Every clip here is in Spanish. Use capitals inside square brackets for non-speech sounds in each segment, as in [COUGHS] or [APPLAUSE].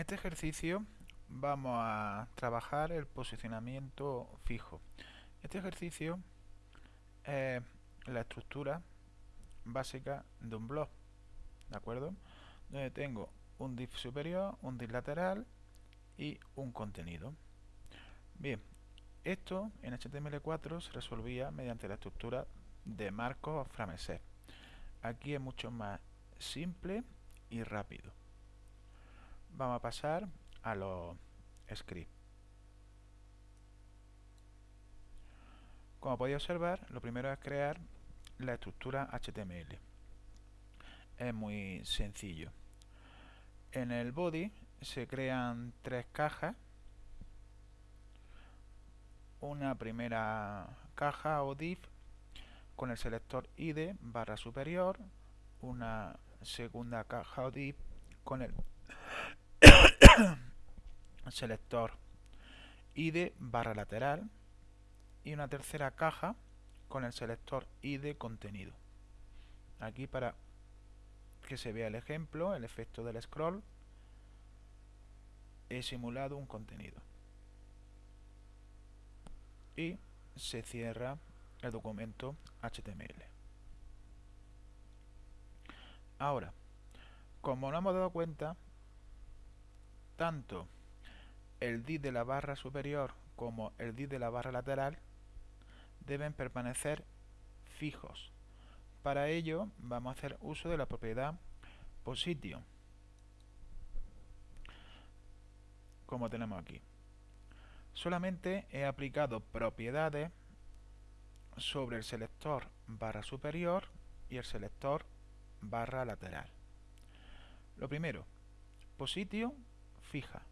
En este ejercicio vamos a trabajar el posicionamiento fijo. Este ejercicio es la estructura básica de un blog, ¿de acuerdo? Donde tengo un div superior, un div lateral y un contenido. Bien, esto en HTML4 se resolvía mediante la estructura de Markov Frameset. Aquí es mucho más simple y rápido vamos a pasar a los scripts. Como podéis observar, lo primero es crear la estructura HTML. Es muy sencillo. En el body se crean tres cajas. Una primera caja o div con el selector id barra superior. Una segunda caja o div con el [COUGHS] selector id barra lateral y una tercera caja con el selector id contenido. Aquí para que se vea el ejemplo el efecto del scroll he simulado un contenido. Y se cierra el documento HTML ahora como no hemos dado cuenta tanto el div de la barra superior como el div de la barra lateral deben permanecer fijos. Para ello vamos a hacer uso de la propiedad position, como tenemos aquí. Solamente he aplicado propiedades sobre el selector barra superior y el selector barra lateral. Lo primero, position fija.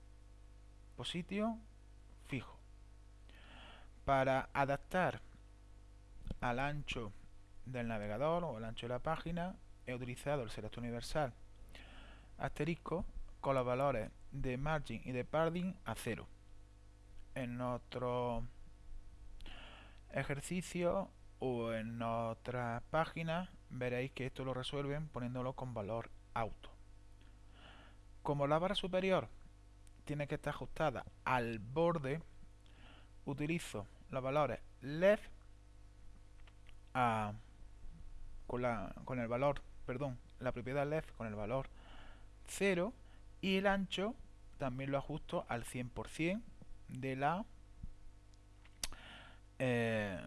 Positio fijo. Para adaptar al ancho del navegador o al ancho de la página he utilizado el selector universal asterisco con los valores de margin y de padding a cero. En otro ejercicio o en otra página veréis que esto lo resuelven poniéndolo con valor auto. Como la barra superior tiene que estar ajustada al borde, utilizo los valores left con, la, el valor, perdón, la propiedad left con el valor 0 y el ancho también lo ajusto al 100% de la eh,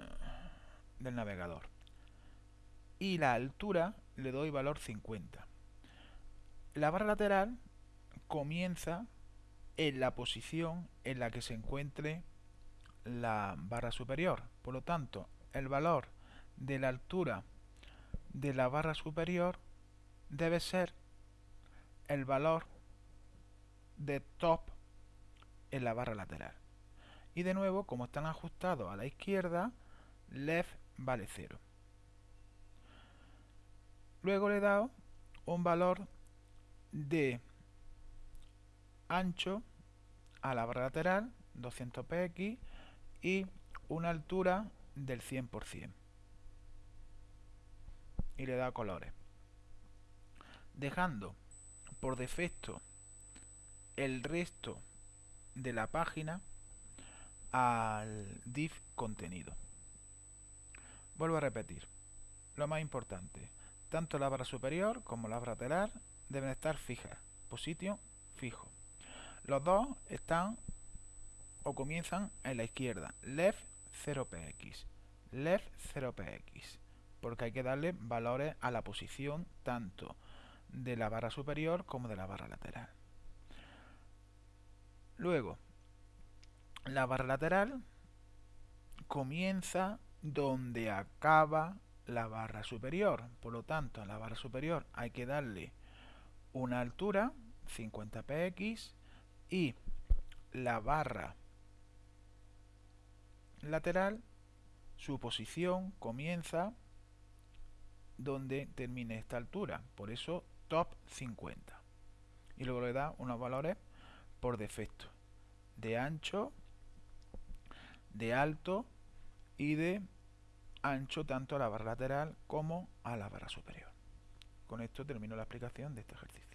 del navegador. Y la altura le doy valor 50 la barra lateral comienza en la posición en la que se encuentre la barra superior. Por lo tanto, el valor de la altura de la barra superior debe ser el valor de top en la barra lateral. Y de nuevo, como están ajustados a la izquierda, left vale 0. Luego le he dado un valor de ancho a la barra lateral 200 px y una altura del 100% y le da colores. Dejando por defecto el resto de la página al div contenido. Vuelvo a repetir lo más importante tanto la barra superior como la barra lateral deben estar fijas posición fijo los dos están o comienzan en la izquierda. Left 0px. Left 0px. Porque hay que darle valores a la posición tanto de la barra superior como de la barra lateral. Luego, la barra lateral comienza donde acaba la barra superior. Por lo tanto, a la barra superior hay que darle una altura, 50 px, y la barra lateral, su posición comienza donde termine esta altura, por eso top 50. Y luego le da unos valores por defecto, de ancho, de alto y de ancho tanto a la barra lateral como a la barra superior. Con esto termino la explicación de este ejercicio.